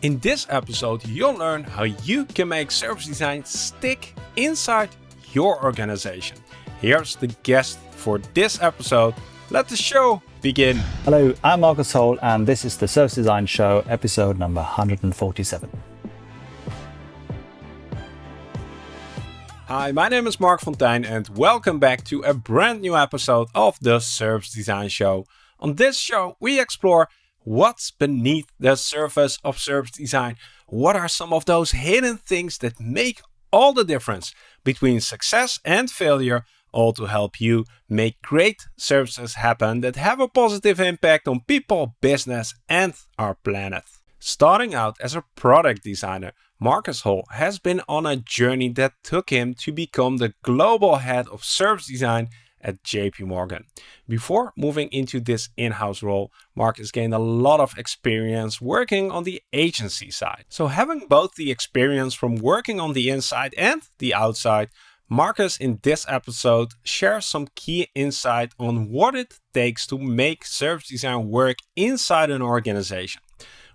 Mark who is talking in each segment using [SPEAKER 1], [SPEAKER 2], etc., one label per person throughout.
[SPEAKER 1] In this episode, you'll learn how you can make service design stick inside your organization. Here's the guest for this episode. Let the show begin.
[SPEAKER 2] Hello, I'm Marcus Hole, and this is the Service Design Show, episode number 147.
[SPEAKER 1] Hi, my name is Marc Fonteijn, and welcome back to a brand new episode of the Service Design Show. On this show, we explore what's beneath the surface of service design. What are some of those hidden things that make all the difference between success and failure, all to help you make great services happen that have a positive impact on people, business, and our planet. Starting out as a product designer, Marcus Hall has been on a journey that took him to become the global head of service design at JP Morgan. Before moving into this in-house role, Mark has gained a lot of experience working on the agency side. So having both the experience from working on the inside and the outside, Marcus in this episode shares some key insight on what it takes to make service design work inside an organization.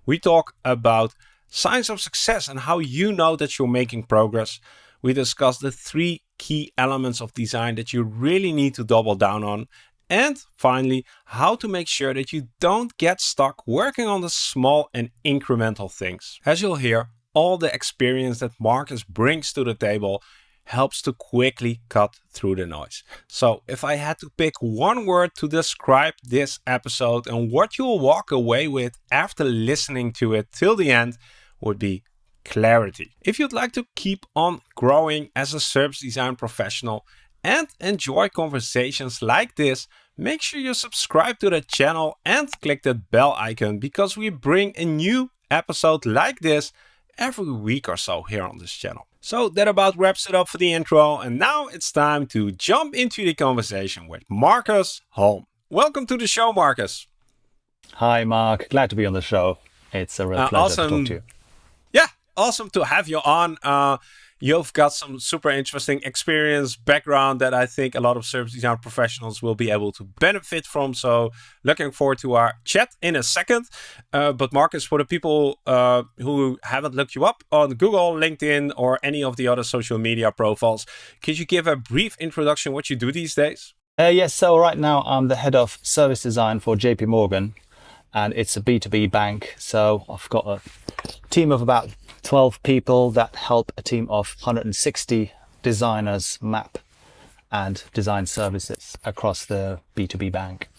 [SPEAKER 1] We talk about signs of success and how you know that you're making progress. We discuss the three key elements of design that you really need to double down on. And finally, how to make sure that you don't get stuck working on the small and incremental things. As you'll hear, all the experience that Marcus brings to the table helps to quickly cut through the noise. So if I had to pick one word to describe this episode and what you'll walk away with after listening to it till the end would be clarity. If you'd like to keep on growing as a service design professional and enjoy conversations like this, make sure you subscribe to the channel and click that bell icon because we bring a new episode like this every week or so here on this channel. So that about wraps it up for the intro and now it's time to jump into the conversation with Marcus Holm. Welcome to the show, Marcus.
[SPEAKER 2] Hi, Mark. Glad to be on the show. It's a real uh, pleasure awesome. to talk to you
[SPEAKER 1] awesome to have you on. Uh, you've got some super interesting experience background that I think a lot of service design professionals will be able to benefit from. So looking forward to our chat in a second. Uh, but Marcus, for the people uh, who haven't looked you up on Google, LinkedIn, or any of the other social media profiles, could you give a brief introduction what you do these days?
[SPEAKER 2] Uh, yes, so right now I'm the head of service design for JP Morgan and it's a B2B bank. So I've got a team of about 12 people that help a team of 160 designers map and design services across the B2B bank.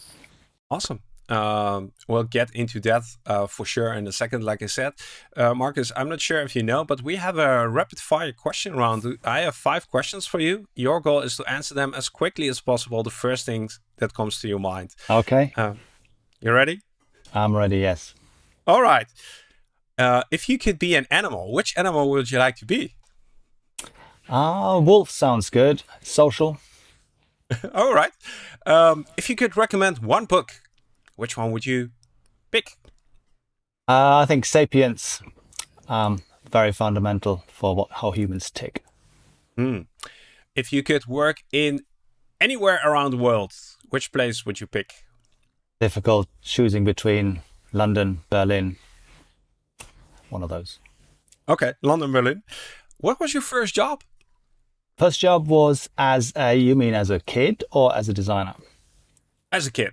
[SPEAKER 1] Awesome. Um, we'll get into that uh, for sure in a second. Like I said, uh, Marcus, I'm not sure if you know, but we have a rapid fire question round. I have five questions for you. Your goal is to answer them as quickly as possible. The first thing that comes to your mind.
[SPEAKER 2] Okay.
[SPEAKER 1] Uh, you ready?
[SPEAKER 2] I'm ready. Yes.
[SPEAKER 1] All right. Uh, if you could be an animal, which animal would you like to be?
[SPEAKER 2] Ah, uh, wolf sounds good. Social.
[SPEAKER 1] All right. Um, if you could recommend one book, which one would you pick?
[SPEAKER 2] Uh, I think *Sapiens*. Um, very fundamental for what how humans tick.
[SPEAKER 1] Mm. If you could work in anywhere around the world, which place would you pick?
[SPEAKER 2] Difficult choosing between London, Berlin, one of those.
[SPEAKER 1] Okay, London, Berlin. What was your first job?
[SPEAKER 2] First job was as a, you mean as a kid or as a designer?
[SPEAKER 1] As a kid.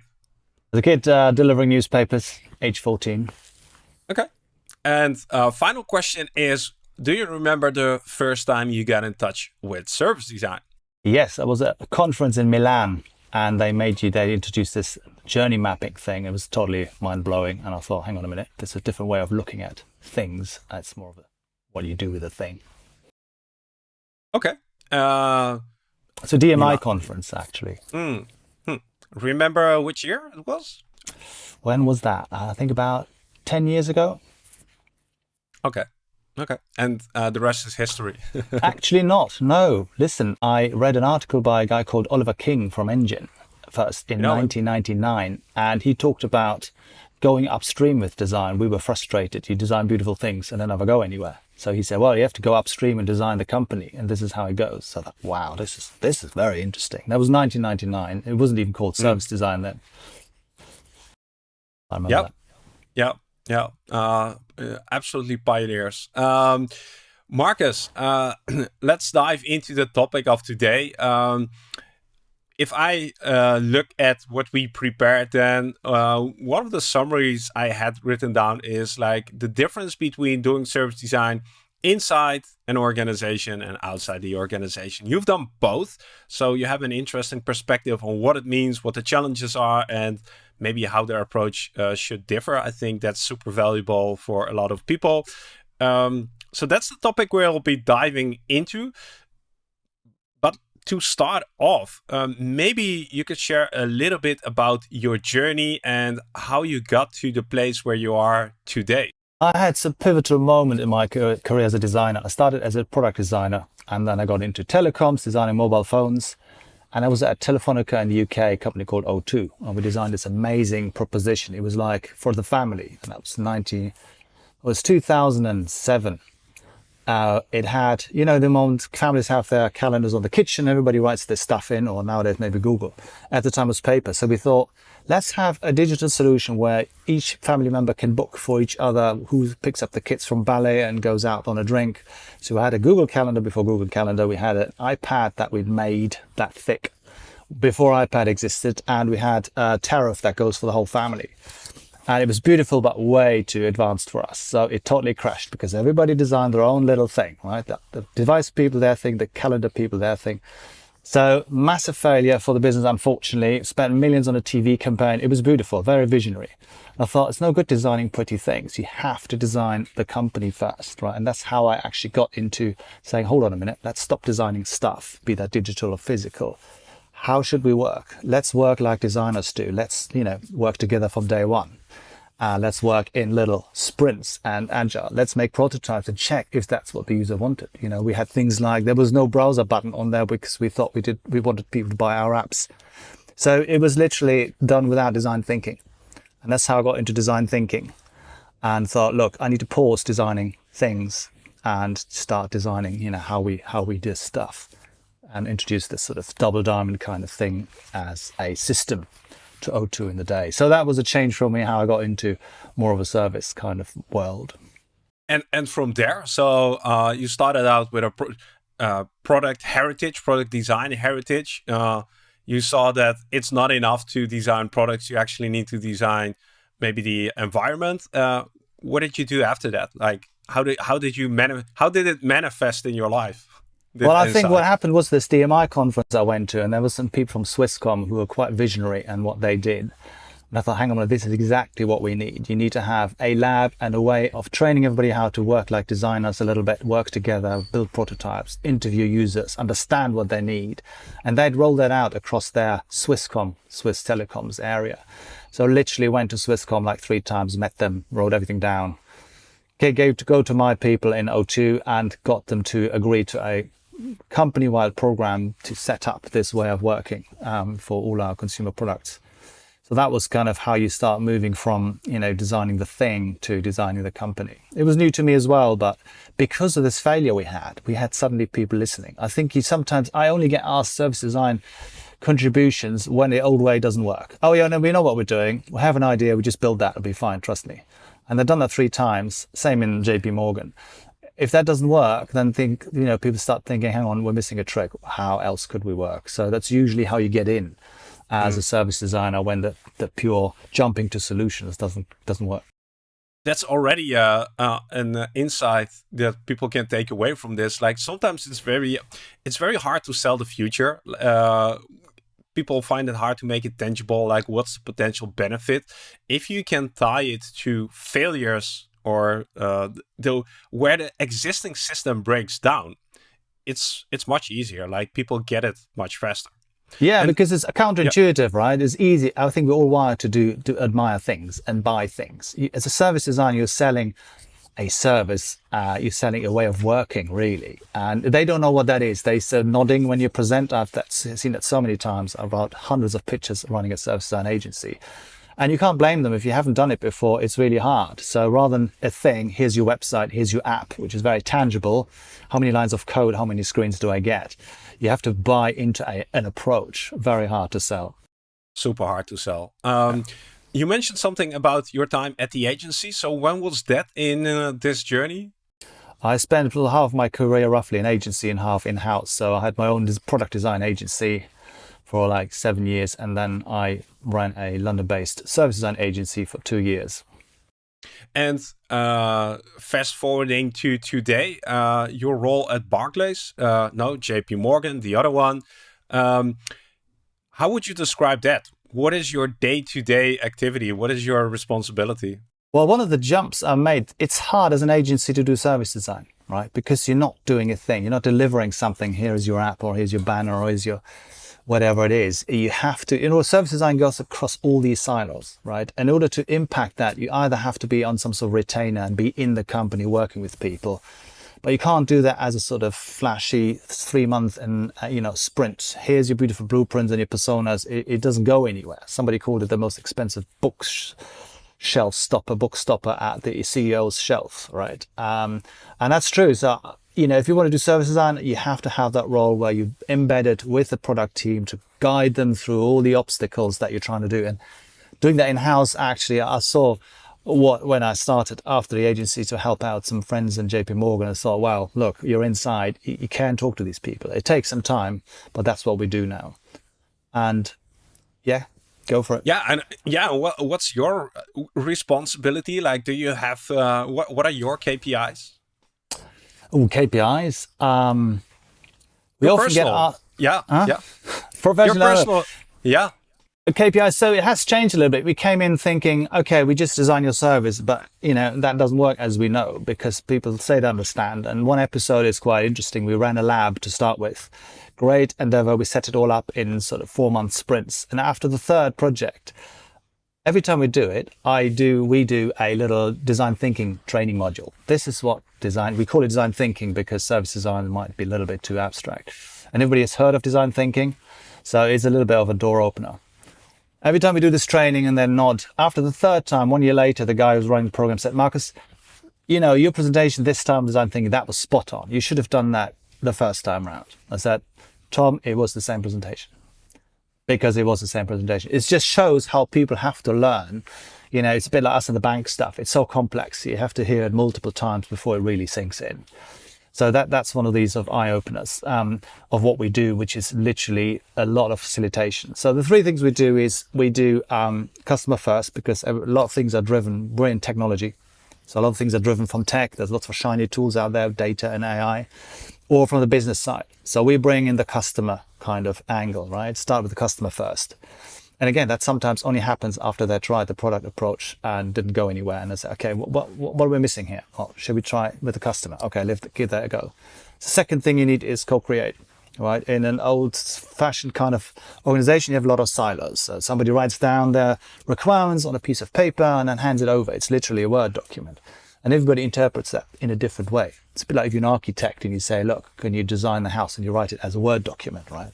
[SPEAKER 2] As a kid, uh, delivering newspapers, age 14.
[SPEAKER 1] Okay. And uh, final question is, do you remember the first time you got in touch with service design?
[SPEAKER 2] Yes, I was at a conference in Milan and they made you, they introduced this journey mapping thing. It was totally mind blowing. And I thought, hang on a minute, there's a different way of looking at things. It's more of a, what do you do with a thing?
[SPEAKER 1] Okay. Uh,
[SPEAKER 2] it's a DMI conference, actually.
[SPEAKER 1] Mm, hmm. Remember which year it was?
[SPEAKER 2] When was that? Uh, I think about 10 years ago.
[SPEAKER 1] Okay. Okay. And uh, the rest is history.
[SPEAKER 2] Actually not. No. Listen, I read an article by a guy called Oliver King from Engine first in 1999. And he talked about going upstream with design. We were frustrated. You design beautiful things and they never go anywhere. So he said, well, you have to go upstream and design the company. And this is how it goes. So that, wow, this is, this is very interesting. That was 1999. It wasn't even called hmm. service mm. design then.
[SPEAKER 1] I remember yep. that. Yeah. Yeah, uh, uh, absolutely pioneers. Um, Marcus, uh, let's dive into the topic of today. Um, if I uh, look at what we prepared, then uh, one of the summaries I had written down is like the difference between doing service design inside an organization and outside the organization. You've done both, so you have an interesting perspective on what it means, what the challenges are, and maybe how their approach uh, should differ. I think that's super valuable for a lot of people. Um, so that's the topic we'll be diving into. But to start off, um, maybe you could share a little bit about your journey and how you got to the place where you are today.
[SPEAKER 2] I had some pivotal moment in my career as a designer. I started as a product designer and then I got into telecoms, designing mobile phones. And I was at Telefonica in the UK, a company called O2. And we designed this amazing proposition. It was like for the family. And that was 90, it was 2007 uh, it had, you know, the moment families have their calendars on the kitchen, everybody writes their stuff in, or nowadays maybe Google. At the time it was paper. So we thought, let's have a digital solution where each family member can book for each other who picks up the kids from ballet and goes out on a drink. So we had a Google Calendar before Google Calendar. We had an iPad that we'd made that thick before iPad existed, and we had a tariff that goes for the whole family and it was beautiful but way too advanced for us so it totally crashed because everybody designed their own little thing right the, the device people their thing the calendar people their thing so massive failure for the business unfortunately. Spent millions on a tv campaign. It was beautiful very visionary. I thought it's no good designing pretty things. You have to design the company first right? And that's how i actually got into saying hold on a minute. Let's stop designing stuff be that digital or physical. How should we work? Let's work like designers do. Let's you know work together from day one uh, let's work in little sprints and agile. Let's make prototypes and check if that's what the user wanted. You know, we had things like there was no browser button on there because we thought we did we wanted people to buy our apps. So it was literally done without design thinking. And that's how I got into design thinking and thought, look, I need to pause designing things and start designing, you know, how we how we do stuff and introduce this sort of double diamond kind of thing as a system to O2 in the day. So that was a change for me, how I got into more of a service kind of world.
[SPEAKER 1] And and from there, so uh, you started out with a pro uh, product heritage, product design heritage. Uh, you saw that it's not enough to design products. You actually need to design maybe the environment. Uh, what did you do after that? Like, how did how did you how did it manifest in your life?
[SPEAKER 2] Well, I think what happened was this DMI conference I went to, and there were some people from Swisscom who were quite visionary and what they did. And I thought, hang on, this is exactly what we need. You need to have a lab and a way of training everybody how to work like designers a little bit, work together, build prototypes, interview users, understand what they need. And they'd roll that out across their Swisscom, Swiss Telecoms area. So literally went to Swisscom like three times, met them, wrote everything down, gave to go to my people in O2 and got them to agree to a company-wide program to set up this way of working um, for all our consumer products. So that was kind of how you start moving from, you know, designing the thing to designing the company. It was new to me as well, but because of this failure we had, we had suddenly people listening. I think you sometimes, I only get asked service design contributions when the old way doesn't work. Oh yeah, no, we know what we're doing. We have an idea. We just build that. It'll be fine. Trust me. And they've done that three times. Same in JP Morgan if that doesn't work, then think, you know, people start thinking, hang on, we're missing a trick. How else could we work? So that's usually how you get in as mm. a service designer when the, the pure jumping to solutions doesn't doesn't work.
[SPEAKER 1] That's already uh, uh, an uh, insight that people can take away from this. Like sometimes it's very, it's very hard to sell the future. Uh, people find it hard to make it tangible. Like what's the potential benefit? If you can tie it to failures or uh, the where the existing system breaks down, it's it's much easier. Like people get it much faster.
[SPEAKER 2] Yeah, and, because it's counterintuitive, yeah. right? It's easy. I think we're all wired to do to admire things and buy things. As a service designer, you're selling a service. Uh, you're selling a way of working, really, and they don't know what that is. They say nodding when you present. I've seen that so many times about hundreds of pitches running a service design agency. And you can't blame them if you haven't done it before, it's really hard. So rather than a thing, here's your website, here's your app, which is very tangible. How many lines of code, how many screens do I get? You have to buy into a, an approach, very hard to sell.
[SPEAKER 1] Super hard to sell. Um, you mentioned something about your time at the agency. So when was that in uh, this journey?
[SPEAKER 2] I spent half of my career roughly in agency and half in-house. So I had my own product design agency for like seven years, and then I ran a London-based service design agency for two years.
[SPEAKER 1] And uh, fast forwarding to today, uh, your role at Barclays, uh, no, JP Morgan, the other one. Um, how would you describe that? What is your day-to-day -day activity? What is your responsibility?
[SPEAKER 2] Well, one of the jumps I made, it's hard as an agency to do service design, right? Because you're not doing a thing. You're not delivering something. Here is your app or here's your banner or here's your whatever it is. You have to, you know, service design goes across all these silos, right? In order to impact that, you either have to be on some sort of retainer and be in the company working with people, but you can't do that as a sort of flashy three month and uh, you know sprint. Here's your beautiful blueprints and your personas. It, it, doesn't go anywhere. Somebody called it the most expensive books shelf stopper book stopper at the ceo's shelf right? Um, and that's true. So you know if you want to do service design you have to have that role where you embed it with the product team to guide them through all the obstacles that you're trying to do and doing that in-house actually i saw what when I started after the agency to help out some friends in JP Morgan, I thought, well, look, you're inside, you, you can talk to these people. It takes some time, but that's what we do now. And yeah, go for it.
[SPEAKER 1] Yeah, and yeah, what, what's your responsibility? Like, do you have uh, what? What are your KPIs?
[SPEAKER 2] Oh, KPIs. Um, we
[SPEAKER 1] your
[SPEAKER 2] often
[SPEAKER 1] personal.
[SPEAKER 2] get our,
[SPEAKER 1] yeah,
[SPEAKER 2] huh?
[SPEAKER 1] yeah,
[SPEAKER 2] professional.
[SPEAKER 1] Your personal, yeah.
[SPEAKER 2] KPI. So it has changed a little bit. We came in thinking, okay, we just design your service, but you know that doesn't work as we know because people say they understand. And one episode is quite interesting. We ran a lab to start with, great endeavor. We set it all up in sort of four month sprints, and after the third project, every time we do it, I do we do a little design thinking training module. This is what design we call it design thinking because service design might be a little bit too abstract. And everybody has heard of design thinking, so it's a little bit of a door opener. Every time we do this training and then nod, after the third time, one year later, the guy who was running the program said, Marcus, you know, your presentation this time I'm thinking that was spot on. You should have done that the first time round. I said, Tom, it was the same presentation because it was the same presentation. It just shows how people have to learn. You know, it's a bit like us in the bank stuff. It's so complex. You have to hear it multiple times before it really sinks in. So that that's one of these of eye openers um, of what we do, which is literally a lot of facilitation. So the three things we do is we do um, customer first because a lot of things are driven. We're in technology, so a lot of things are driven from tech. There's lots of shiny tools out there, data and AI, or from the business side. So we bring in the customer kind of angle, right? Start with the customer first. And again, that sometimes only happens after they tried the product approach and didn't go anywhere. And they say, okay, what, what, what are we missing here? Well, should we try with the customer? Okay, let's give that a go. The second thing you need is co-create, right? In an old fashioned kind of organization, you have a lot of silos. So somebody writes down their requirements on a piece of paper and then hands it over. It's literally a Word document. And everybody interprets that in a different way. It's a bit like if you're an architect and you say, look, can you design the house? And you write it as a Word document, right?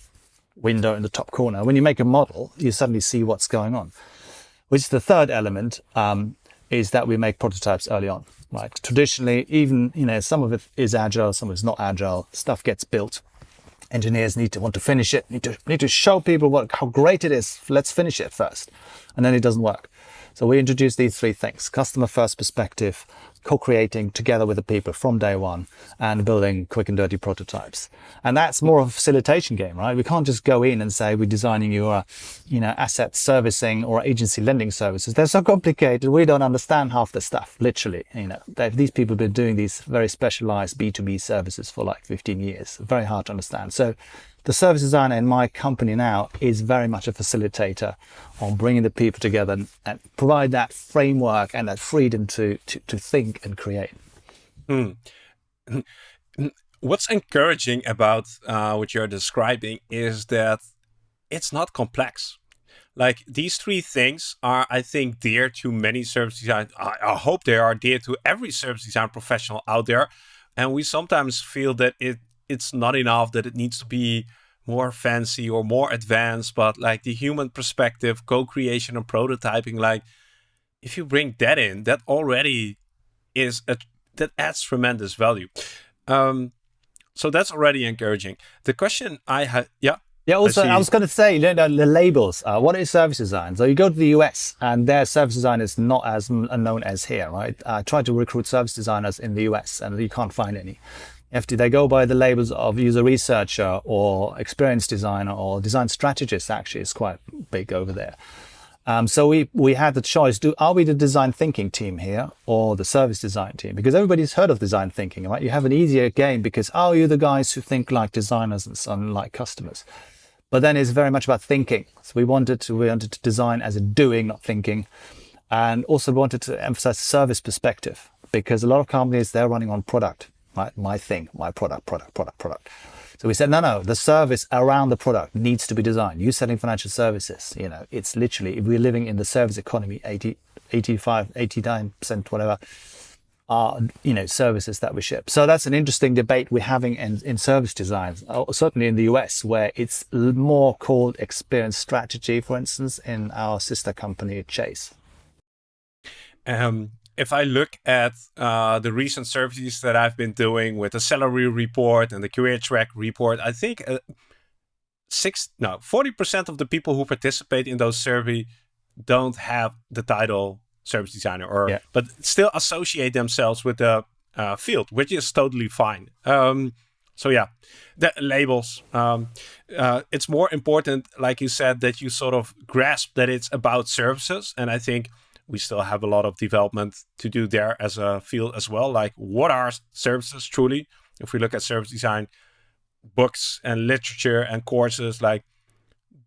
[SPEAKER 2] window in the top corner. When you make a model, you suddenly see what's going on. Which is the third element um, is that we make prototypes early on. Right. Traditionally, even you know, some of it is agile, some of it's not agile. Stuff gets built. Engineers need to want to finish it. Need to need to show people what how great it is. Let's finish it first, and then it doesn't work. So we introduce these three things: customer first perspective, co-creating together with the people from day one and building quick and dirty prototypes. And that's more of a facilitation game, right? We can't just go in and say we're designing your, you know, asset servicing or agency lending services. They're so complicated. We don't understand half the stuff, literally. You know, these people have been doing these very specialized B2B services for like 15 years. Very hard to understand. So the service designer in my company now is very much a facilitator on bringing the people together and, provide that framework and that freedom to, to, to think and create.
[SPEAKER 1] Hmm. What's encouraging about uh, what you're describing is that it's not complex. Like these three things are, I think, dear to many service design. I, I hope they are dear to every service design professional out there. And we sometimes feel that it it's not enough that it needs to be more fancy or more advanced, but like the human perspective, co-creation and prototyping, like if you bring that in, that already is a, that adds tremendous value. Um, so that's already encouraging. The question I had, yeah.
[SPEAKER 2] Yeah, also, I, I was going to say you know, the labels. Uh, what is service design? So you go to the US and their service design is not as known as here, right? I tried to recruit service designers in the US and you can't find any. If they go by the labels of user researcher or experience designer or design strategist, actually, it's quite big over there. Um, so we, we had the choice, do, are we the design thinking team here or the service design team? Because everybody's heard of design thinking, right? You have an easier game because, oh, you're the guys who think like designers and so on, like customers. But then it's very much about thinking. So we wanted to, we wanted to design as a doing, not thinking. And also wanted to emphasize the service perspective because a lot of companies, they're running on product, right? My thing, my product, product, product, product. So we said, no, no, the service around the product needs to be designed. You selling financial services, you know, it's literally, if we're living in the service economy, 80, 85, 89%, whatever, are, you know, services that we ship. So that's an interesting debate we're having in, in service designs, uh, certainly in the US, where it's more called experience strategy, for instance, in our sister company, Chase.
[SPEAKER 1] Um, if I look at uh, the recent surveys that I've been doing with the salary report and the career track report, I think uh, six, no, 40% of the people who participate in those surveys don't have the title service designer or, yeah. but still associate themselves with the uh, field, which is totally fine. Um, so yeah, the labels. Um, uh, it's more important, like you said, that you sort of grasp that it's about services. And I think we still have a lot of development to do there as a field as well. Like what are services truly? If we look at service design, books and literature and courses, like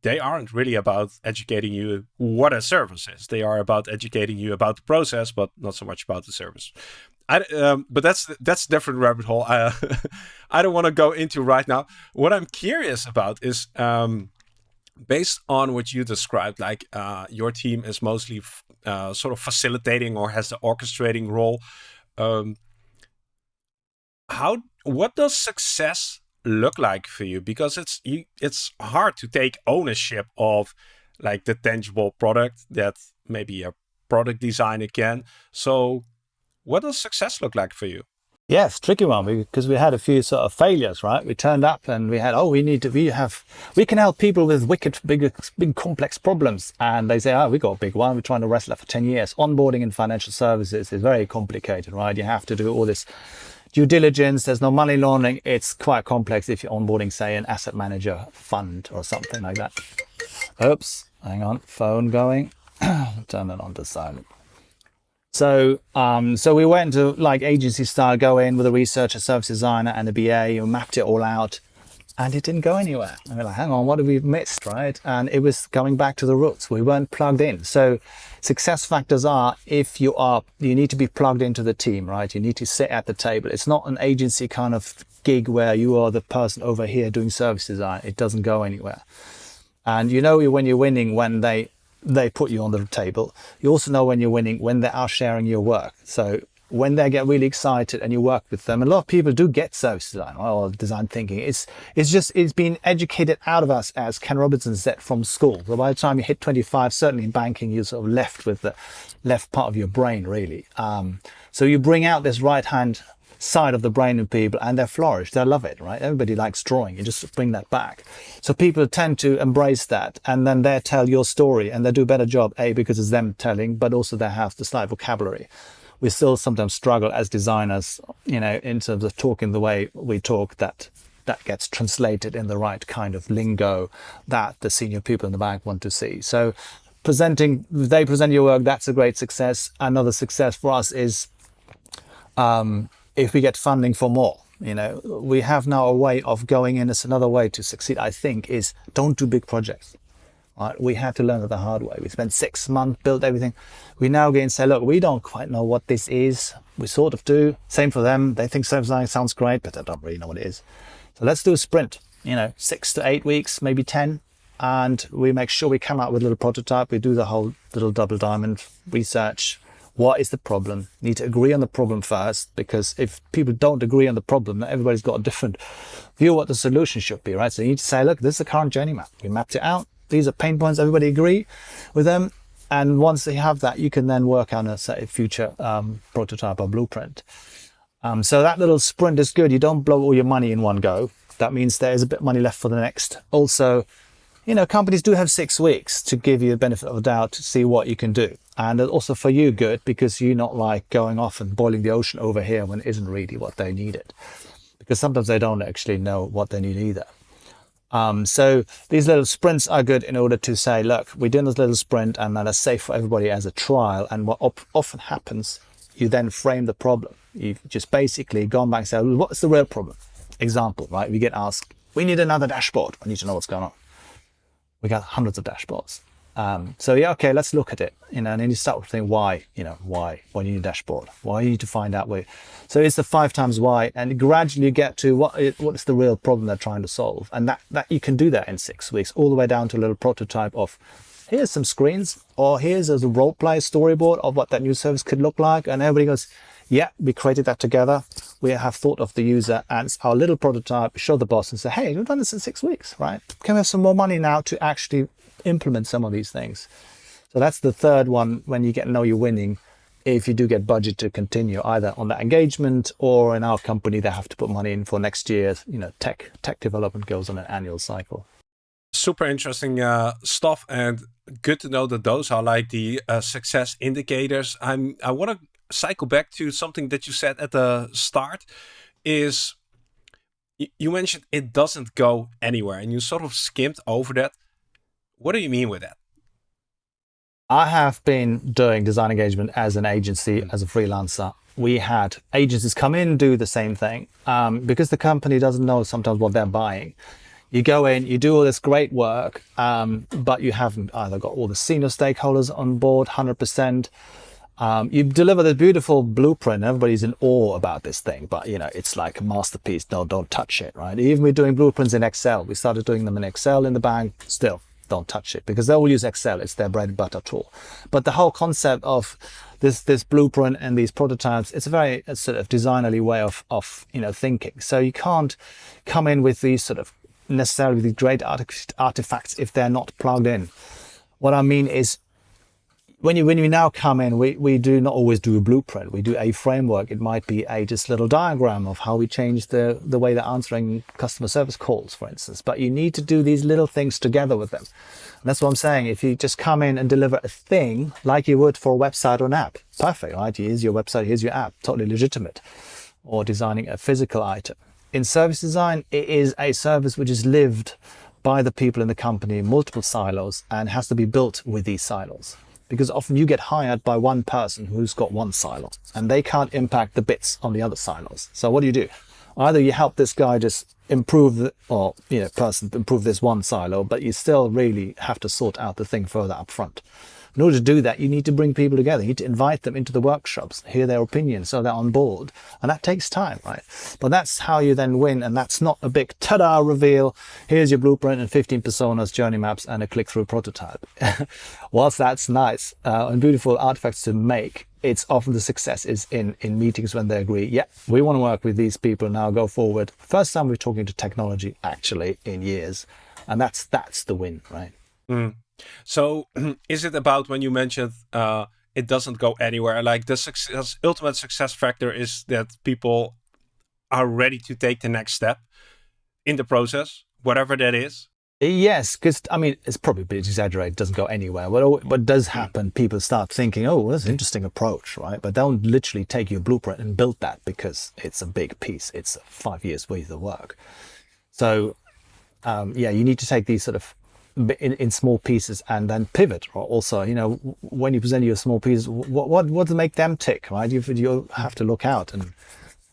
[SPEAKER 1] they aren't really about educating you what a service is. They are about educating you about the process, but not so much about the service. I, um, but that's that's different rabbit hole. I, I don't want to go into right now. What I'm curious about is um, based on what you described, like uh, your team is mostly uh, sort of facilitating or has the orchestrating role. Um, how what does success look like for you? Because it's you, it's hard to take ownership of like the tangible product that maybe a product designer can. So, what does success look like for you?
[SPEAKER 2] Yes, tricky one because we had a few sort of failures, right? We turned up and we had, oh, we need to, we have, we can help people with wicked, big, big complex problems. And they say, oh, we got a big one. We're trying to wrestle it for 10 years. Onboarding in financial services is very complicated, right? You have to do all this due diligence. There's no money laundering. It's quite complex if you're onboarding, say, an asset manager fund or something like that. Oops, hang on, phone going. Turn it on to silent. So, um, so we went to like agency style, go in with a researcher, service designer, and a BA, and mapped it all out, and it didn't go anywhere. And we're like, hang on, what have we missed, right? And it was coming back to the roots. We weren't plugged in. So, success factors are if you are, you need to be plugged into the team, right? You need to sit at the table. It's not an agency kind of gig where you are the person over here doing service design. It doesn't go anywhere. And you know when you're winning when they they put you on the table. You also know when you're winning when they are sharing your work. So when they get really excited and you work with them, a lot of people do get service design or design thinking. It's it's just it's been educated out of us, as Ken Robinson said, from school. So by the time you hit 25, certainly in banking, you're sort of left with the left part of your brain, really. Um, so you bring out this right hand side of the brain of people and they flourish. They love it, right? Everybody likes drawing. You just bring that back. So people tend to embrace that and then they tell your story and they do a better job, A, because it's them telling, but also they have the slight vocabulary. We still sometimes struggle as designers, you know, in terms of talking the way we talk that that gets translated in the right kind of lingo that the senior people in the bank want to see. So presenting, they present your work, that's a great success. Another success for us is um, if we get funding for more. You know, we have now a way of going in. It's another way to succeed, I think, is don't do big projects. Right? We had to learn it the hard way. We spent six months, built everything. We now get and say, look, we don't quite know what this is. We sort of do. Same for them. They think something sounds great, but they don't really know what it is. So let's do a sprint, you know, six to eight weeks, maybe 10. And we make sure we come out with a little prototype. We do the whole little double diamond research, what is the problem? You need to agree on the problem first, because if people don't agree on the problem, everybody's got a different view of what the solution should be, right? So you need to say, look, this is the current journey map. We mapped it out. These are pain points. Everybody agree with them. And once they have that, you can then work on a future um, prototype or blueprint. Um, so that little sprint is good. You don't blow all your money in one go. That means there is a bit of money left for the next. Also, you know, companies do have six weeks to give you the benefit of the doubt to see what you can do. And it's also for you, good, because you're not like going off and boiling the ocean over here when it isn't really what they needed. Because sometimes they don't actually know what they need either. Um, so these little sprints are good in order to say, look, we're doing this little sprint and that is safe for everybody as a trial. And what often happens, you then frame the problem. You've just basically gone back and said, what's the real problem? Example, right? We get asked, we need another dashboard. I need to know what's going on. We got hundreds of dashboards. Um, so yeah, okay, let's look at it. You know, and then you start thinking why, you know, why, why do you need a dashboard? Why do you need to find out where. So it's the five times why, and gradually you get to what what is the real problem they're trying to solve, and that that you can do that in six weeks, all the way down to a little prototype of here's some screens, or here's a role play storyboard of what that new service could look like, and everybody goes, yeah, we created that together. We have thought of the user and our little prototype, show the boss and say, hey, we've done this in six weeks, right? Can we have some more money now to actually implement some of these things. So that's the third one when you get know you're winning. If you do get budget to continue either on that engagement or in our company, they have to put money in for next year. You know, tech tech development goes on an annual cycle.
[SPEAKER 1] Super interesting uh, stuff, and good to know that those are like the uh, success indicators. I'm I want to cycle back to something that you said at the start. Is you mentioned it doesn't go anywhere, and you sort of skimmed over that. What do you mean with that?
[SPEAKER 2] I have been doing design engagement as an agency, mm. as a freelancer. We had agencies come in do the same thing um, because the company doesn't know sometimes what they're buying. You go in, you do all this great work, um, but you haven't either got all the senior stakeholders on board 100%. Um, you deliver this beautiful blueprint. Everybody's in awe about this thing, but you know it's like a masterpiece. No, don't touch it, right? Even we're doing blueprints in Excel. We started doing them in Excel in the bank. Still, don't touch it because they will use Excel. It's their bread and butter tool. But the whole concept of this this blueprint and these prototypes, it's a very sort of designerly way of of you know thinking. So you can't come in with these sort of necessarily these great artifacts if they're not plugged in. What I mean is when you when you now come in, we, we do not always do a blueprint. We do a framework. It might be a just little diagram of how we change the the way they're answering customer service calls, for instance. But you need to do these little things together with them. And that's what I'm saying. If you just come in and deliver a thing like you would for a website or an app, perfect, right? Here's your website, here's your app, totally legitimate. Or designing a physical item. In service design, it is a service which is lived by the people in the company, multiple silos, and has to be built with these silos because often you get hired by one person who's got one silo and they can't impact the bits on the other silos. So what do you do? Either you help this guy just improve the, or you know, person improve this one silo, but you still really have to sort out the thing further up front. In order to do that, you need to bring people together. You need to invite them into the workshops, hear their opinions so they're on board. And that takes time, right? But that's how you then win. And that's not a big ta-da reveal. Here's your blueprint and 15 personas, journey maps, and a click-through prototype. Whilst that's nice uh, and beautiful artifacts to make, it's often the success is in in meetings when they agree yeah we want to work with these people now go forward first time we're talking to technology actually in years and that's that's the win right
[SPEAKER 1] mm. So is it about when you mentioned uh, it doesn't go anywhere? Like the success, ultimate success factor is that people are ready to take the next step in the process, whatever that is.
[SPEAKER 2] Yes, because I mean it's probably a bit exaggerated. It doesn't go anywhere. What what does hmm. happen? People start thinking, "Oh, that's an interesting approach, right?" But don't literally take your blueprint and build that because it's a big piece. It's five years worth of work. So, um, yeah, you need to take these sort of in, in small pieces and then pivot also you know when you present your small pieces what what what to make them tick right? You, you have to look out and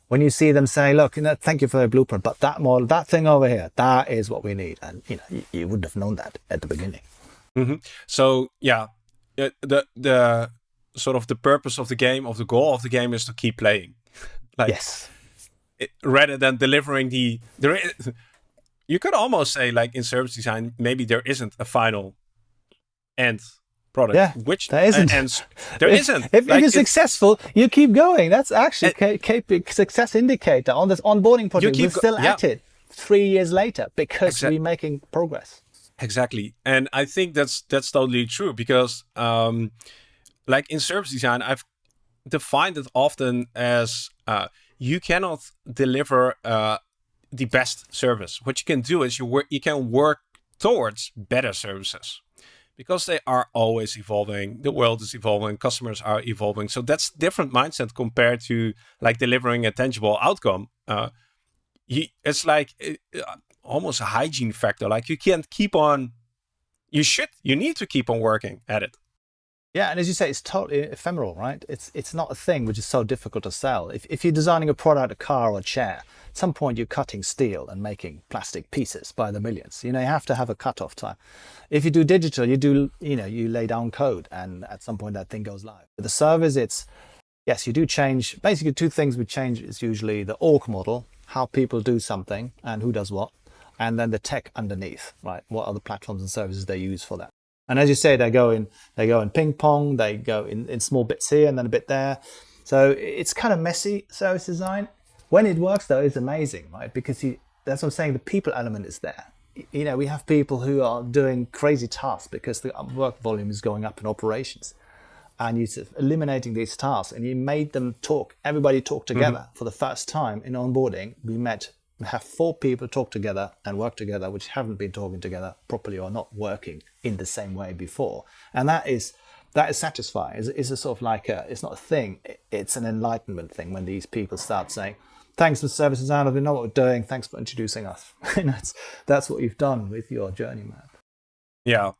[SPEAKER 2] when you see them say look you know thank you for the blueprint but that model that thing over here that is what we need. And you know you, you wouldn't have known that at the beginning.
[SPEAKER 1] Mm-hmm. so yeah the the sort of the purpose of the game of the goal of the game is to keep playing.
[SPEAKER 2] Like yes.
[SPEAKER 1] it, rather than delivering the there is you could almost say like in service design maybe there isn't a final end product
[SPEAKER 2] yeah
[SPEAKER 1] which
[SPEAKER 2] there isn't.
[SPEAKER 1] ends there
[SPEAKER 2] if,
[SPEAKER 1] not
[SPEAKER 2] if, like, if you're successful you keep going. That's actually a success indicator on this onboarding project. We're still yeah. at it three years later because exactly. we're making progress.
[SPEAKER 1] Exactly. And i think that's that's totally true because um like in service design i've defined it often as uh you cannot deliver uh the best service. What you can do is you work you can work towards better services because they are always evolving. The world is evolving, customers are evolving. So that's different mindset compared to like delivering a tangible outcome. Uh, you, it's like uh, almost a hygiene factor. Like you can't keep on, you should, you need to keep on working at it.
[SPEAKER 2] Yeah, and as you say, it's totally ephemeral, right? It's it's not a thing which is so difficult to sell. If, if you're designing a product, a car or a chair, at some point you're cutting steel and making plastic pieces by the millions. You know, you have to have a cut-off time. If you do digital, you do, you know, you lay down code and at some point that thing goes live. With the servers, it's, yes, you do change, basically two things we change is usually the org model, how people do something and who does what, and then the tech underneath, right? What are the platforms and services they use for that? And as you say, they go in, they go in ping pong, they go in, in small bits here and then a bit there. So it's kind of messy service design. When it works though, it's amazing, right? Because you, that's what I'm saying, the people element is there. You know, we have people who are doing crazy tasks because the work volume is going up in operations. And you're eliminating these tasks and you made them talk, everybody talk together mm -hmm. for the first time in onboarding. We met have four people talk together and work together which haven't been talking together properly or not working in the same way before. And that is that is satisfying. It's, it's a sort of like a it's not a thing it's an enlightenment thing when these people start saying thanks for service design we know what we're doing. Thanks for introducing us. And that's that's what you've done with your journey map
[SPEAKER 1] yeah.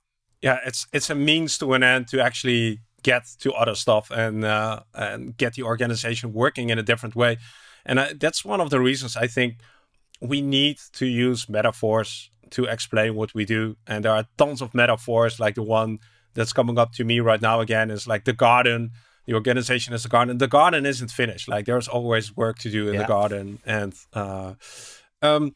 [SPEAKER 1] Yeah it's it's a means to an end to actually get to other stuff and uh, and get the organization working in a different way. And I, that's one of the reasons i think we need to use metaphors to explain what we do. And there are tons of metaphors, like the one that's coming up to me right now again is like the garden. The organization is the garden. The garden isn't finished. Like there's always work to do in yeah. the garden. And uh, um,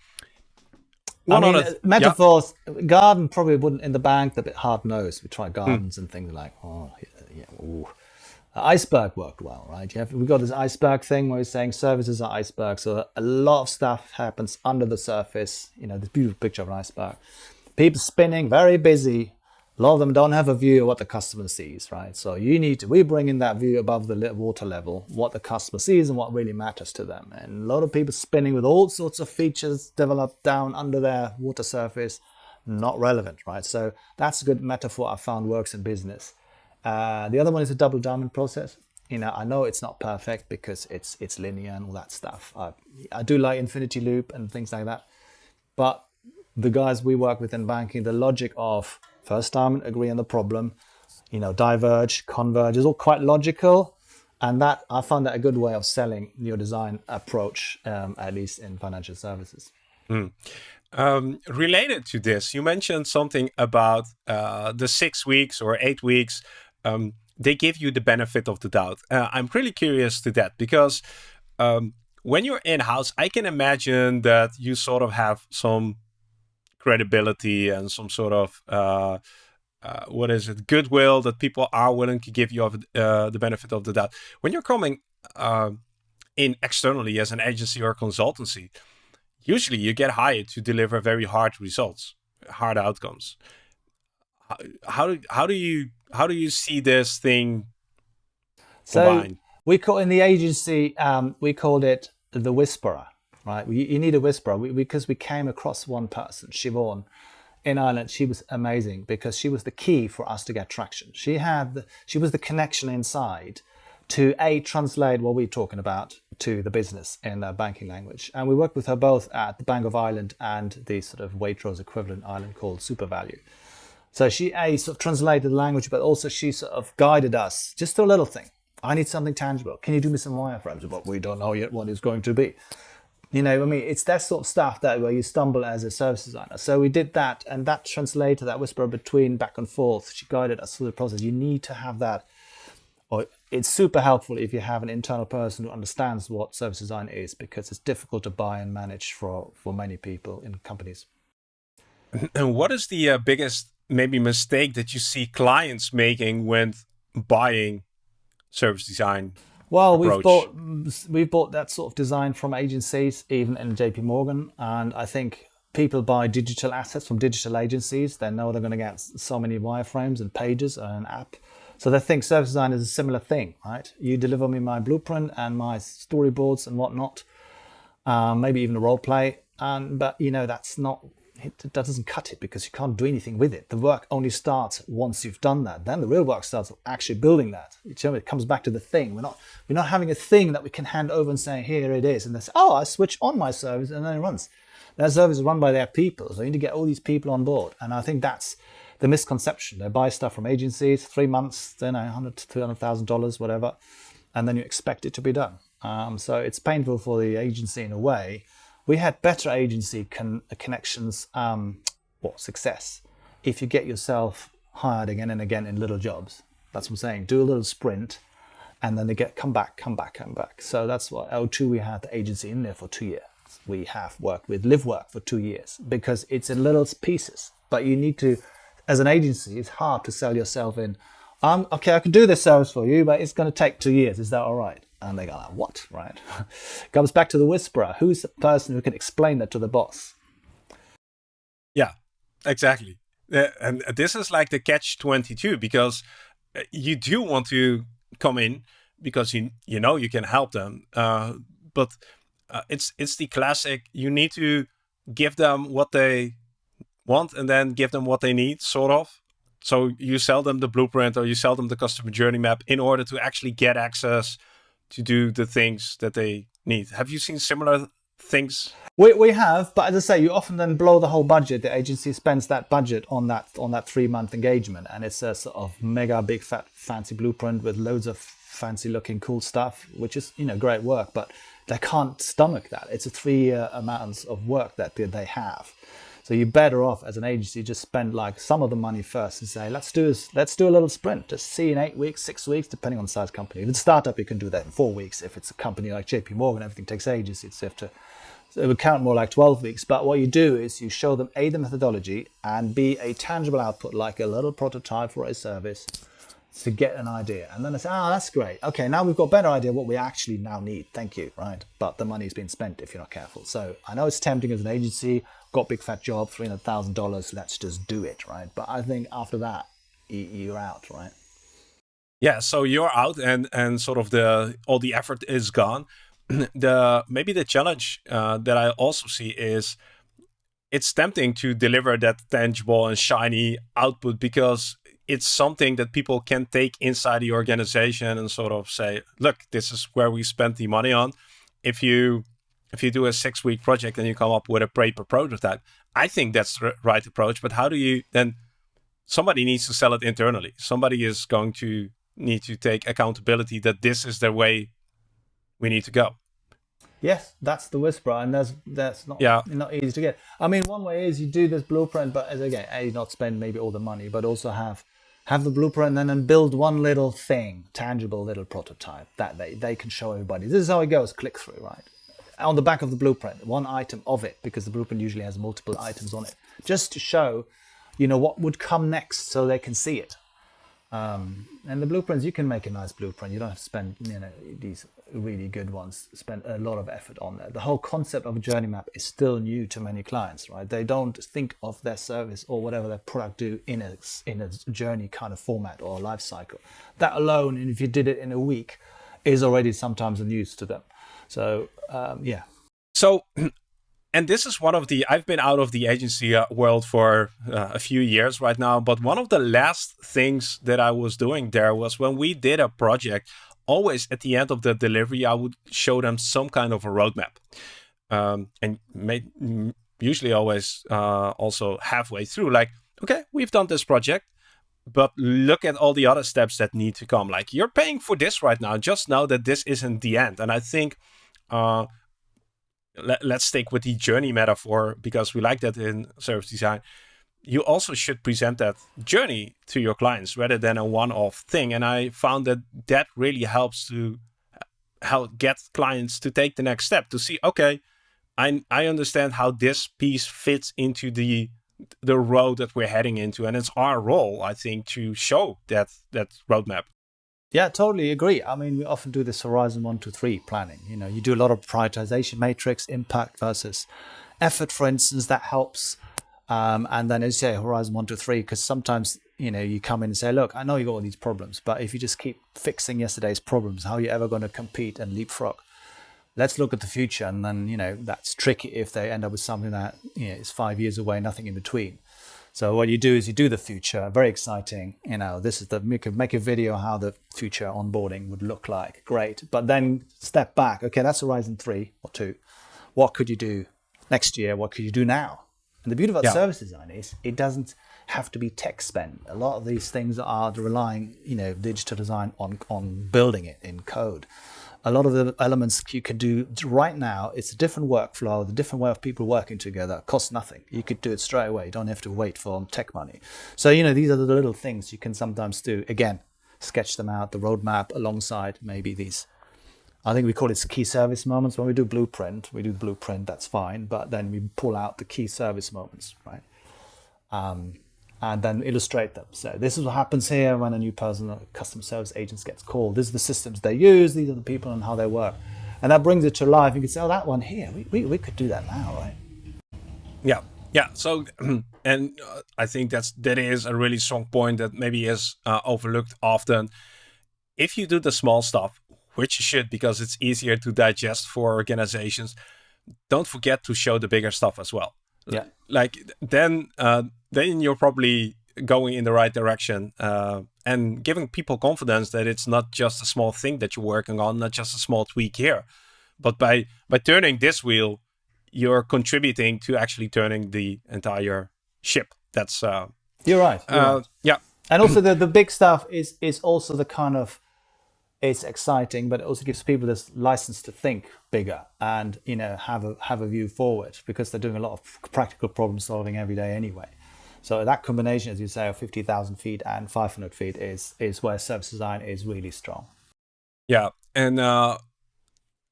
[SPEAKER 2] one I mean, other, metaphors, yeah. garden probably wouldn't in the bank, a bit hard nosed. We try gardens mm. and things like, oh, yeah, yeah iceberg worked well, right? You have, we've got this iceberg thing where we're saying services are icebergs. So a lot of stuff happens under the surface. You know, this beautiful picture of an iceberg. People spinning, very busy. A lot of them don't have a view of what the customer sees, right? So you need to, we bring in that view above the water level, what the customer sees and what really matters to them. And a lot of people spinning with all sorts of features developed down under their water surface, not relevant, right? So that's a good metaphor I found works in business. Uh, the other one is a double diamond process. You know, I know it's not perfect because it's it's linear and all that stuff. I, I do like infinity loop and things like that. But the guys we work with in banking, the logic of first diamond, agree on the problem, you know, diverge, converge is all quite logical. And that I found that a good way of selling your design approach, um, at least in financial services.
[SPEAKER 1] Mm. Um, related to this, you mentioned something about uh, the six weeks or eight weeks um, they give you the benefit of the doubt. Uh, I'm really curious to that because um, when you're in-house, I can imagine that you sort of have some credibility and some sort of uh, uh, what is it goodwill that people are willing to give you of, uh, the benefit of the doubt. When you're coming um, in externally as an agency or consultancy, usually you get hired to deliver very hard results, hard outcomes. How, how do how do you how do you see this thing
[SPEAKER 2] so we call in the agency um, we called it the whisperer right? You, you need a whisperer. We, because we came across one person Siobhan in Ireland she was amazing because she was the key for us to get traction. She had the, she was the connection inside to a translate what we're talking about to the business in the banking language. And we worked with her both at the Bank of Ireland and the sort of Waitrose equivalent Ireland called SuperValu so she a sort of translated the language, but also she sort of guided us just a little thing. I need something tangible. Can you do me some wireframes? But we don't know yet what it's going to be. You know, I mean, it's that sort of stuff that where you stumble as a service designer. So we did that, and that translator, that whisper between back and forth, she guided us through the process. You need to have that, or it's super helpful if you have an internal person who understands what service design is, because it's difficult to buy and manage for for many people in companies.
[SPEAKER 1] And what is the uh, biggest maybe mistake that you see clients making when buying service design
[SPEAKER 2] well, approach? we've bought we've bought that sort of design from agencies, even in JP Morgan, and I think people buy digital assets from digital agencies. They know they're going to get so many wireframes and pages and an app. So they think service design is a similar thing, right? You deliver me my blueprint and my storyboards and whatnot, um, maybe even a role play, And but you know that's not it, that doesn't cut it because you can't do anything with it. The work only starts once you've done that. Then the real work starts actually building that. It comes back to the thing. We're not we're not having a thing that we can hand over and say here it is, and they say oh I switch on my service and then it runs. Their service is run by their people, so you need to get all these people on board. And I think that's the misconception. They buy stuff from agencies, three months, then know, hundred to two hundred thousand dollars, whatever, and then you expect it to be done. Um, so it's painful for the agency in a way we had better agency con- connections, um, or success, if you get yourself hired again and again in little jobs. That's what I'm saying. Do a little sprint, and then they get come back, come back, come back. So that's why L2 we had the agency in there for two years. We have worked with LiveWork for two years because it's in little pieces. But you need to, as an agency, it's hard to sell yourself in. Um, okay, I can do this service for you, but it's going to take two years. Is that all right? And they go, like, what, right? Comes back to the whisperer. Who's the person who can explain that to the boss?
[SPEAKER 1] Yeah, exactly. Uh, and this is like the catch 22 because uh, you do want to come in because you you know you can help them. Uh, but uh, it's it's the classic. You need to give them what they want and then give them what they need, sort of. So you sell them the blueprint or you sell them the customer journey map in order to actually get access to do the things that they need. Have you seen similar things?
[SPEAKER 2] We, we have, but as I say, you often then blow the whole budget. The agency spends that budget on that on that three month engagement, and it's a sort of mega big fat fancy blueprint with loads of fancy looking cool stuff, which is you know great work, but they can't stomach that. It's a three year amounts of work that they have. So you're better off as an agency just spend like some of the money first and say, let's do this, let's do a little sprint. Just see in eight weeks, six weeks, depending on the size company. If it's a startup, you can do that in four weeks. If it's a company like JP Morgan, everything takes ages. It's have to so it would count more like 12 weeks. But what you do is you show them A, the methodology, and B, a tangible output like a little prototype for a service to get an idea. And then I say, oh, that's great. Okay, now we've got a better idea what we actually now need. Thank you, right? But the money's been spent if you're not careful. So I know it's tempting as an agency, got big fat job, $300,000, let's just do it, right? But I think after that, you're out, right?
[SPEAKER 1] Yeah, so you're out and, and sort of the all the effort is gone. the maybe the challenge uh, that I also see is it's tempting to deliver that tangible and shiny output because it's something that people can take inside the organization and sort of say, look, this is where we spent the money on. If you if you do a six week project and you come up with a paper prototype, I think that's the right approach. But how do you then? Somebody needs to sell it internally. Somebody is going to need to take accountability that this is the way we need to go.
[SPEAKER 2] Yes, that's the whisper, and that's that's not yeah. not easy to get. I mean, one way is you do this blueprint, but as again, a not spend maybe all the money, but also have have the blueprint and then build one little thing, tangible little prototype that they, they can show everybody. This is how it goes, click through, right? On the back of the blueprint, one item of it, because the blueprint usually has multiple items on it, just to show, you know, what would come next so they can see it. Um, and the blueprints, you can make a nice blueprint. You don't have to spend, you know, these really good ones, spend a lot of effort on that. The whole concept of a journey map is still new to many clients, right? They don't think of their service or whatever their product do in a, in a journey kind of format or life cycle. That alone, and if you did it in a week, is already sometimes a news to them. So, um, yeah.
[SPEAKER 1] So and this is one of the i've been out of the agency uh, world for uh, a few years right now but one of the last things that i was doing there was when we did a project always at the end of the delivery i would show them some kind of a roadmap. Um, and made, usually always uh, also halfway through like okay we've done this project but look at all the other steps that need to come. Like you're paying for this right now. Just know that this isn't the end. And i think uh, let, us stick with the journey metaphor because we like that in service design. You also should present that journey to your clients rather than a one-off thing. And I found that that really helps to uh, help get clients to take the next step to see, okay, I I understand how this piece fits into the the road that we're heading into, and it's our role, I think, to show that that roadmap.
[SPEAKER 2] Yeah, totally agree. I mean, we often do this horizon one to three planning. You know, you do a lot of prioritization matrix, impact versus effort, for instance, that helps. Um, and then as you say, horizon one to three, because sometimes, you know, you come in and say, look, I know you got all these problems, but if you just keep fixing yesterday's problems, how are you ever going to compete and leapfrog? let's look at the future. And then, you know, that's tricky if they end up with something that you know, is five years away, nothing in between. So what you do is you do the future, very exciting. You know, this is the make a, make a video how the future onboarding would look like. Great, but then step back. Okay, that's Horizon three or two. What could you do next year? What could you do now? And the beauty about yeah. service design is it doesn't have to be tech spend. A lot of these things are relying, you know, digital design on on building it in code a lot of the elements you can do right now, it's a different workflow, a different way of people working together, costs nothing. You could do it straight away. You don't have to wait for tech money. So, you know, these are the little things you can sometimes do. Again, sketch them out, the roadmap alongside maybe these. I think we call it key service moments. When we do blueprint, we do the blueprint, that's fine. But then we pull out the key service moments, right? Um, and then illustrate them. So this is what happens here when a new person, customer service agent gets called. These are the systems they use, these are the people and how they work. And that brings it to life. You can say, oh, that one here, we, we, we could do that now, right?
[SPEAKER 1] Yeah, yeah. So, and uh, I think that's, that is a really strong point that maybe is uh, overlooked often. If you do the small stuff, which you should because it's easier to digest for organizations, don't forget to show the bigger stuff as well.
[SPEAKER 2] Yeah.
[SPEAKER 1] Like then, uh, then you're probably going in the right direction uh, and giving people confidence that it's not just a small thing that you're working on, not just a small tweak here, but by by turning this wheel, you're contributing to actually turning the entire ship. That's uh,
[SPEAKER 2] you're right. You're
[SPEAKER 1] uh,
[SPEAKER 2] right.
[SPEAKER 1] Yeah,
[SPEAKER 2] and also the the big stuff is is also the kind of it's exciting, but it also gives people this license to think bigger and you know have a have a view forward because they're doing a lot of practical problem solving every day anyway. So that combination, as you say, of 50,000 feet and 500 feet is, is where service design is really strong.
[SPEAKER 1] Yeah. And uh,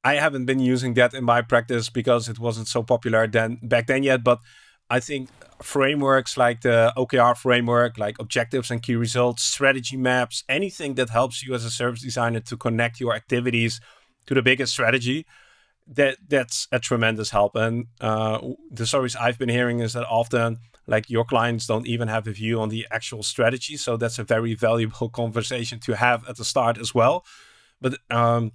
[SPEAKER 1] I haven't been using that in my practice because it wasn't so popular then back then yet. But I think frameworks like the OKR framework, like objectives and key results, strategy maps, anything that helps you as a service designer to connect your activities to the biggest strategy, that that's a tremendous help. And uh, the stories I've been hearing is that often like your clients don't even have a view on the actual strategy. So that's a very valuable conversation to have at the start as well. But um,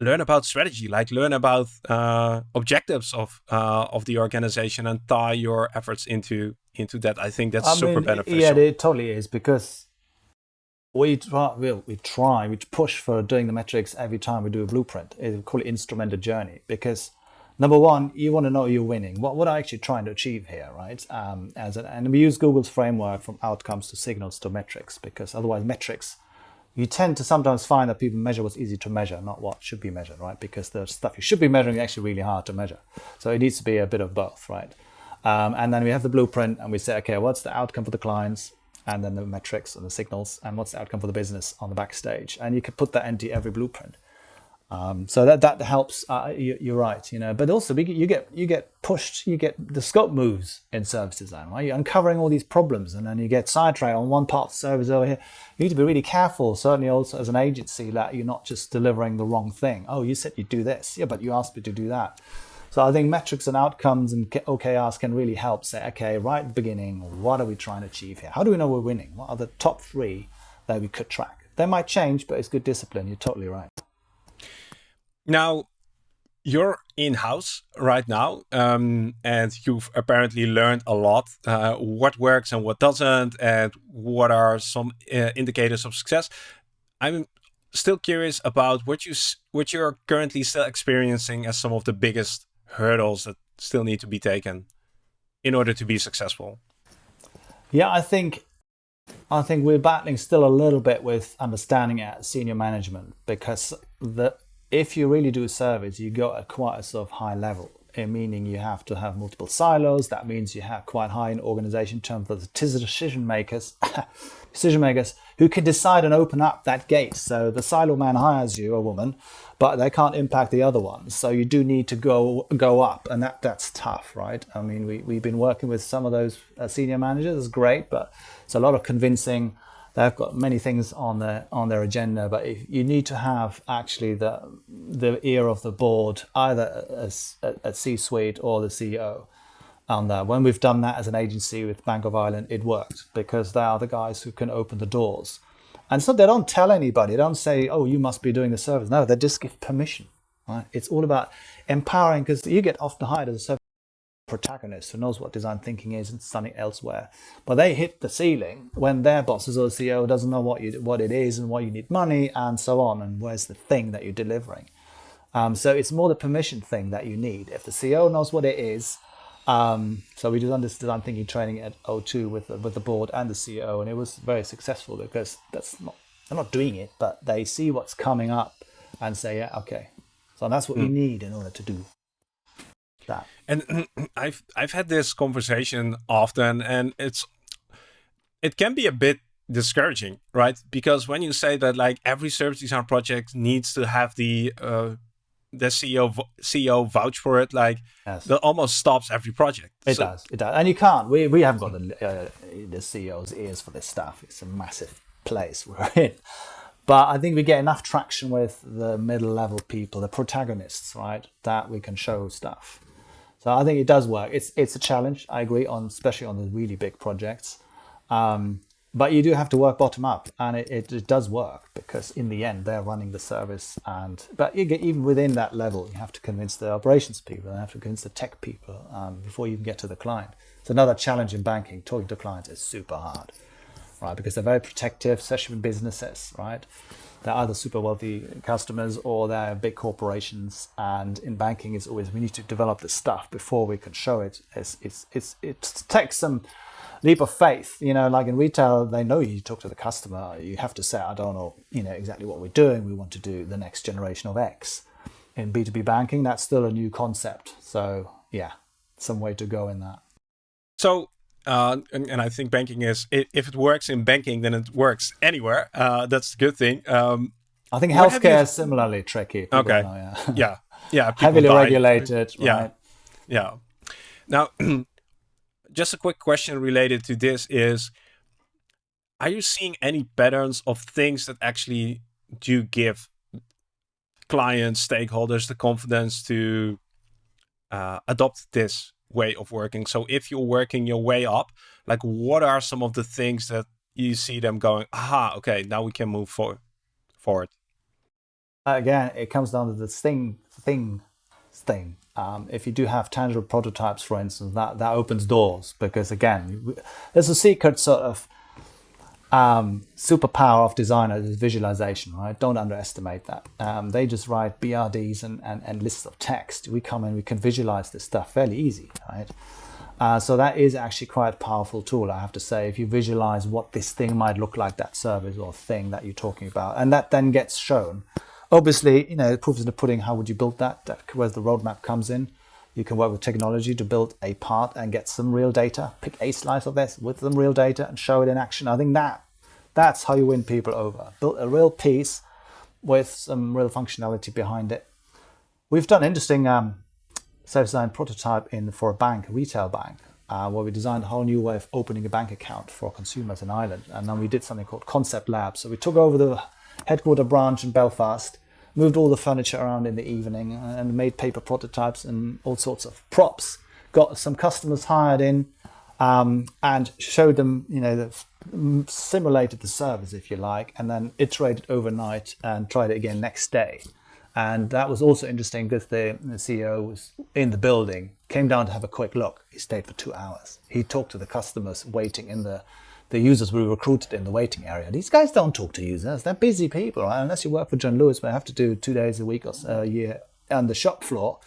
[SPEAKER 1] learn about strategy, like learn about uh, objectives of uh, of the organization and tie your efforts into into that. I think that's I super mean, beneficial.
[SPEAKER 2] Yeah, it totally is because we try, we, we try, we push for doing the metrics every time we do a blueprint. We call it instrumented journey because number one, you want to know you're winning. What, what are actually trying to achieve here, right? Um, as an, and we use Google's framework from outcomes to signals to metrics because otherwise metrics, you tend to sometimes find that people measure what's easy to measure, not what should be measured, right? Because the stuff you should be measuring is actually really hard to measure. So it needs to be a bit of both, right? Um, and then we have the blueprint and we say, okay, what's the outcome for the clients? And then the metrics and the signals, and what's the outcome for the business on the backstage? And you can put that into every blueprint. Um, so that that helps. Uh, you, are right, you know. But also, you get you get pushed. You get the scope moves in service design, right? You're uncovering all these problems, and then you get sidetracked on one part of the service over here. You need to be really careful, certainly also as an agency, that you're not just delivering the wrong thing. Oh, you said you'd do this, yeah, but you asked me to do that. So I think metrics and outcomes and OKRs can really help say, okay, right at the beginning, what are we trying to achieve here? How do we know we're winning? What are the top three that we could track? They might change, but it's good discipline. You're totally right.
[SPEAKER 1] Now, you're in-house right now, um, and you've apparently learned a lot. Uh, what works and what doesn't, and what are some uh, indicators of success. I'm still curious about what you what you're currently still experiencing as some of the biggest hurdles that still need to be taken in order to be successful.
[SPEAKER 2] Yeah, I think I think we're battling still a little bit with understanding at senior management because the if you really do a service, you go at quite a sort of high level, eh, meaning you have to have multiple silos. That means you have quite high in organization terms of decision makers, decision makers who can decide and open up that gate. So the silo man hires you, a woman, but they can't impact the other ones. So you do need to go go up, and that that's tough, right? I mean, we we've been working with some of those uh, senior managers. It's great, but it's a lot of convincing they've got many things on their on their agenda, but you need to have actually the the ear of the board, either as at C-suite or the CEO. On um, that, when we've done that as an agency with Bank of Ireland, it worked because they are the guys who can open the doors. And so they don't tell anybody. They don't say, "Oh, you must be doing the service." No, they just give permission. Right? It's all about empowering because you get often hired as a service protagonist who knows what design thinking is and studying elsewhere. But they hit the ceiling when their bosses or CEO doesn't know what you what it is and why you need money and so on and where's the thing that you're delivering. Um, so it's more the permission thing that you need. If the CEO knows what it is, um, so we did this design thinking training at O2 with the, with the board and the CEO, and it was very successful because that's not they're not doing it, but they see what's coming up and say, yeah, okay. So that's what mm. you need in order to do that.
[SPEAKER 1] And I've I've had this conversation often, and it's it can be a bit discouraging, right? Because when you say that like every service design project needs to have the uh, the CEO CEO vouch for it, like yes. that almost stops every project.
[SPEAKER 2] It so, does, it does, and you can't. We we haven't got the uh, the CEO's ears for this stuff. It's a massive place we're in. But I think we get enough traction with the middle level people, the protagonists, right? That we can show stuff. So I think it does work. It's it's a challenge. I agree on, especially on the really big projects. Um, but you do have to work bottom up, and it, it, it, does work because in the end they're running the service. And but get, even within that level, you have to convince the operations people, and have to convince the tech people um, before you can get to the client. It's another challenge in banking. Talking to clients is super hard, right? Because they're very protective, especially in businesses, right? They're either super wealthy customers or they're big corporations. And in banking, it's always we need to develop the stuff before we can show it. It's, it's, it's, it takes some leap of faith. You know, like in retail, they know you talk to the customer. You have to say, I don't know, you know exactly what we're doing. We want to do the next generation of X. In B2B banking, that's still a new concept. So yeah, some way to go in that.
[SPEAKER 1] So uh, and, and, I think banking is if it works in banking, then it works anywhere. Uh, that's a good thing. Um,
[SPEAKER 2] I think healthcare is similarly tricky.
[SPEAKER 1] People okay. Know, yeah. yeah. Yeah.
[SPEAKER 2] Heavily regulated.
[SPEAKER 1] Yeah.
[SPEAKER 2] Right?
[SPEAKER 1] Yeah. Now, just a quick question related to this is: Are you seeing any patterns of things that actually do give clients, stakeholders the confidence to uh, adopt this way of working. So if you're working your way up, like what are some of the things that you see them going, aha, okay, now we can move forward. forward.
[SPEAKER 2] Again, it comes down to the thing, thing, thing. Um, if you do have tangible prototypes, for instance, that, that opens doors because again, there's a secret sort of um, superpower of designers is visualization, right? Don't underestimate that. Um, they just write BRDs and, and, and, lists of text. We come in, we can visualize this stuff fairly easy, right? Uh, so that is actually quite a powerful tool, I have to say, if you visualize what this thing might look like, that service or thing that you're talking about, and that then gets shown. Obviously, you know, proof is in the pudding, how would you build that? that where the roadmap comes in. You can work with technology to build a part and get some real data. Pick a slice of this with some real data and show it in action. I think that that's how you win people over. Build a real piece with some real functionality behind it. We've done interesting um, self-designed prototype in for a bank, a retail bank, uh, where we designed a whole new way of opening a bank account for consumers in Ireland. And then we did something called Concept Lab. So we took over the headquarter branch in Belfast moved all the furniture around in the evening and made paper prototypes and all sorts of props. Got some customers hired in um, and showed them, you know, the, simulated the service, if you like, and then iterated overnight and tried it again next day. And that was also interesting because the, the CEO was in the building, came down to have a quick look. He stayed for two hours. He talked to the customers waiting in the the users we recruited in the waiting area. These guys don't talk to users. They're busy people, right? Unless you work for John Lewis, where you have to do two days a week or a year on the shop floor.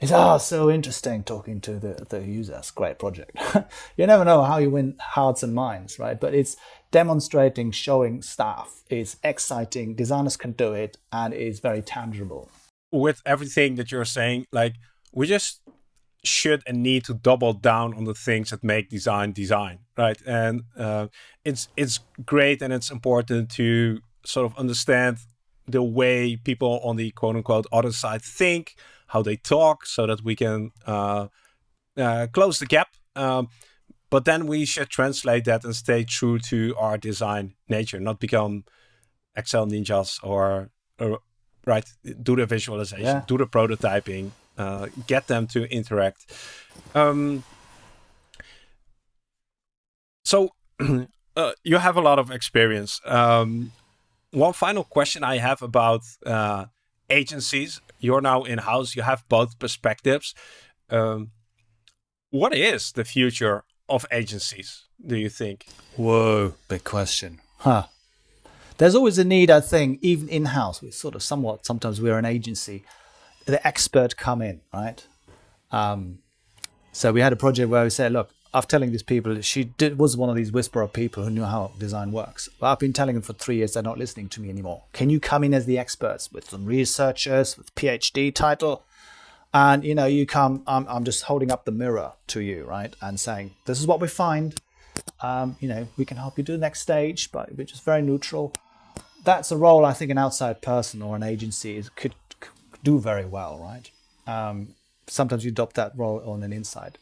[SPEAKER 2] It's oh so interesting talking to the, the users. Great project. you never know how you win hearts and minds, right? But it's demonstrating, showing stuff. It's exciting. Designers can do it, and it's very tangible.
[SPEAKER 1] With everything that you're saying, like we just should and need to double down on the things that make design design, right? And uh, it's it's great and it's important to sort of understand the way people on the quote unquote other side think, how they talk, so that we can uh, uh, close the gap. Um, but then we should translate that and stay true to our design nature, not become Excel ninjas or, or right, do the visualization, yeah. do the prototyping, uh, get them to interact. Um, so uh, you have a lot of experience. Um, one final question I have about uh, agencies. you're now in house. You have both perspectives. Um, what is the future of agencies? Do you think?
[SPEAKER 2] Whoa, big question. Huh. There's always a need, I think, even in house. We sort of somewhat. Sometimes we're an agency. The expert come in, right? Um, so we had a project where we said, look, after telling these people, she did, was one of these whisperer people who knew how design works. But I've been telling them for three years they're not listening to me anymore. Can you come in as the experts with some researchers with PhD title? And you know, you come. I'm, I'm just holding up the mirror to you, right, and saying, "This is what we find. Um, you know, we can help you do the next stage, but we're just very neutral." That's a role I think an outside person or an agency could, could do very well, right? Um, sometimes you adopt that role on an inside.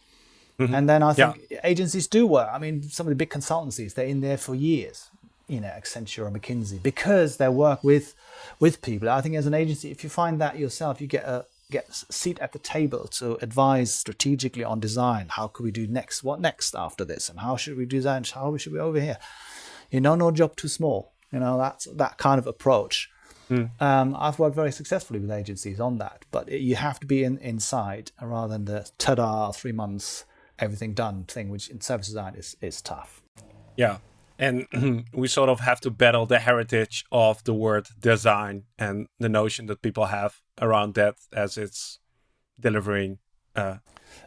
[SPEAKER 2] Mm-hmm. And then I think yeah. agencies do work. I mean, some of the big consultancies, they're in there for years, you know, Accenture or McKinsey, because they work with with people. I think as an agency, if you find that yourself, you get a get a seat at the table to advise strategically on design. How could we do next? What next after this? And how should we design? How should we over here? You know, no job too small. You know, that's that kind of approach. Mm. Um, I've worked very successfully with agencies on that, but it, you have to be in, inside rather than the ta-da three months everything done thing, which in service design is is tough.
[SPEAKER 1] Yeah, and we sort of have to battle the heritage of the word design and the notion that people have around that as it's delivering uh,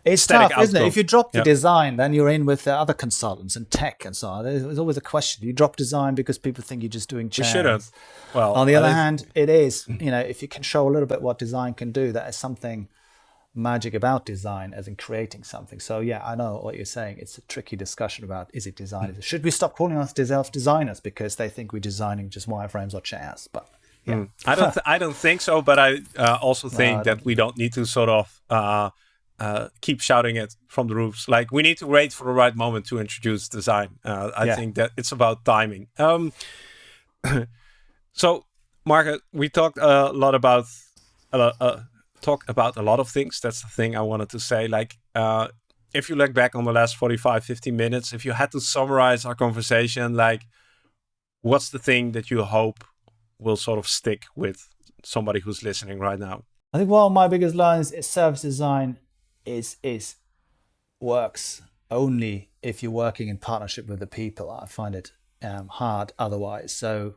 [SPEAKER 2] it's tough, outcome. isn't it? If you drop the design, then you're in with the other consultants and tech and so on. There's always a question. You drop design because people think you're just doing chairs.
[SPEAKER 1] You shouldn't. Well,
[SPEAKER 2] on the other hand, it is. You know, if you can show a little bit what design can do, that is something magic about design as in creating something. So yeah, I know what you're saying. It's a tricky discussion about is it design? Should we stop calling ourselves designers because they think we're designing just wireframes or chairs? But yeah. Mm.
[SPEAKER 1] I don't. Th- I don't think so. But I uh, also think no, that we don't need to sort of uh, uh, keep shouting it from the roofs. Like we need to wait for the right moment to introduce design. Uh, I yeah. think that it's about timing. Um, so, Margaret, we talked a lot about uh, talk about a lot of things. That's the thing I wanted to say. Like, uh, if you look back on the last 45, 50 minutes, if you had to summarize our conversation, like, what's the thing that you hope will sort of stick with somebody who's listening right now?
[SPEAKER 2] I think one of my biggest learnings is service design is is works only if you're working in partnership with the people. I find it um, hard otherwise. So,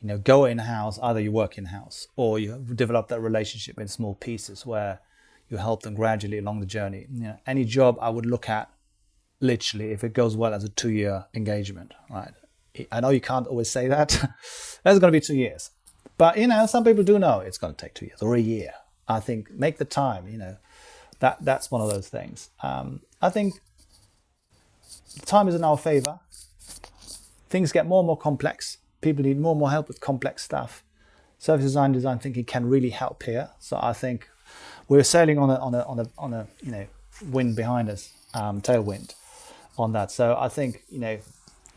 [SPEAKER 2] you know, go in house. Either you work in house or you develop that relationship in small pieces where you help them gradually along the journey. You know, any job I would look at literally if it goes well as a two-year engagement. Right. I know you can't always say that. That's going to be two years, but you know, some people do know it's going to take two years or a year. I think make the time. You know that that's one of those things. Um, I think time is in our favor. Things get more and more complex. People need more and more help with complex stuff. Service design, design thinking can really help here. So I think we're sailing on a on a on a on a you know wind behind us, um, tailwind on that. So I think you know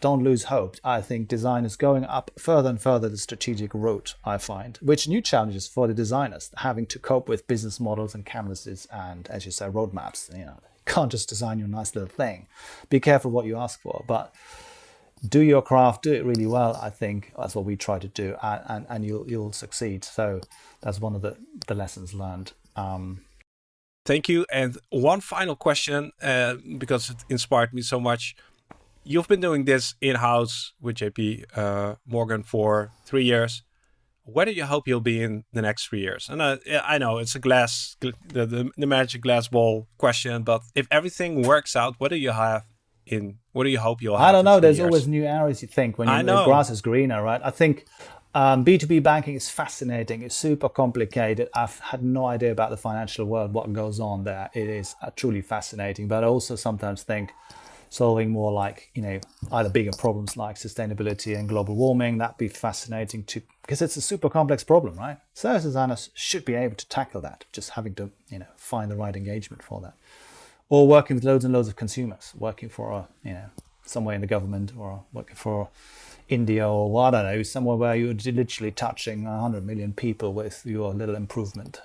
[SPEAKER 2] don't lose hope. I think design is going up further and further the strategic route, I find, which new challenges for the designers, having to cope with business models and canvases and, as you say, roadmaps. You know, can't just design your nice little thing. Be careful what you ask for, but do your craft, do it really well. I think that's what we try to do, and, and, and you'll you'll succeed. So that's one of the, the lessons learned. Um,
[SPEAKER 1] Thank you. And one final question, uh, because it inspired me so much you've been doing this in-house with JP uh, Morgan for three years. Where do you hope you'll be in the next three years? And uh, I know it's a glass, the, the, the magic glass ball question, but if everything works out, what do you have in? What do you hope you'll have?
[SPEAKER 2] I don't know. There's years? always new areas you think when you, the grass is greener, right? I think um, B2B banking is fascinating. It's super complicated. I've had no idea about the financial world, what goes on there. It is uh, truly fascinating. But I also sometimes think solving more like you know either bigger problems like sustainability and global warming that'd be fascinating to because it's a super complex problem right service designers should be able to tackle that just having to you know find the right engagement for that or working with loads and loads of consumers working for a you know somewhere in the government or working for India or what I don't know, somewhere where you're literally touching 100 million people with your little improvement.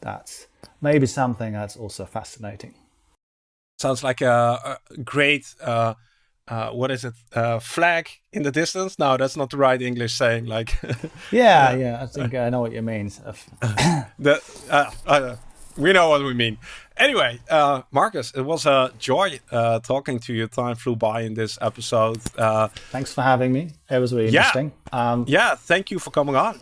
[SPEAKER 2] That's maybe something that's also fascinating
[SPEAKER 1] sounds like a, a great uh, uh, what is it? Uh, flag in the distance? No, that's not the right English saying. Like,
[SPEAKER 2] yeah, yeah, I think I know what you mean.
[SPEAKER 1] the uh, uh, we know what we mean. Anyway, uh, Marcus, it was a joy uh, talking to you. Time flew by in this episode. Uh,
[SPEAKER 2] Thanks for having me. It was really
[SPEAKER 1] yeah,
[SPEAKER 2] interesting. Um,
[SPEAKER 1] yeah, thank you for coming on.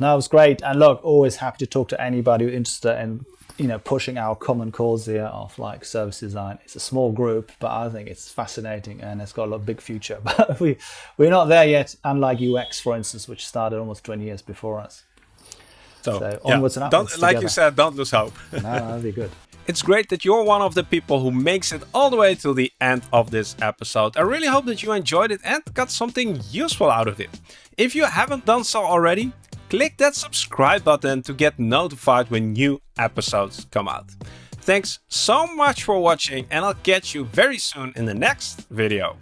[SPEAKER 2] No, it was great. And look, always happy to talk to anybody who's interested in you know pushing our common cause here of like service design it's a small group but i think it's fascinating and it's got a lot big future but we we're not there yet unlike ux for instance which started almost 20 years before us
[SPEAKER 1] so, so onwards yeah. and upwards like you said don't lose hope
[SPEAKER 2] no that'll be good
[SPEAKER 1] it's great that you're one of the people who makes it all the way to the end of this episode. I really hope that you enjoyed it and got something useful out of it. If you haven't done so already, click that subscribe button to get notified when new episodes come out. Thanks so much for watching and I'll catch you very soon in the next video.